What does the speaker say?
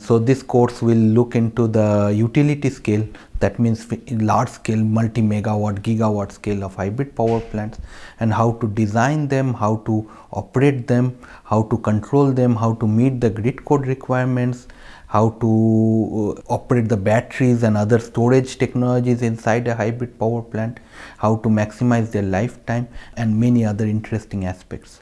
So this course will look into the utility scale that means large scale multi megawatt gigawatt scale of hybrid power plants and how to design them, how to operate them, how to control them, how to meet the grid code requirements, how to uh, operate the batteries and other storage technologies inside a hybrid power plant, how to maximize their lifetime and many other interesting aspects.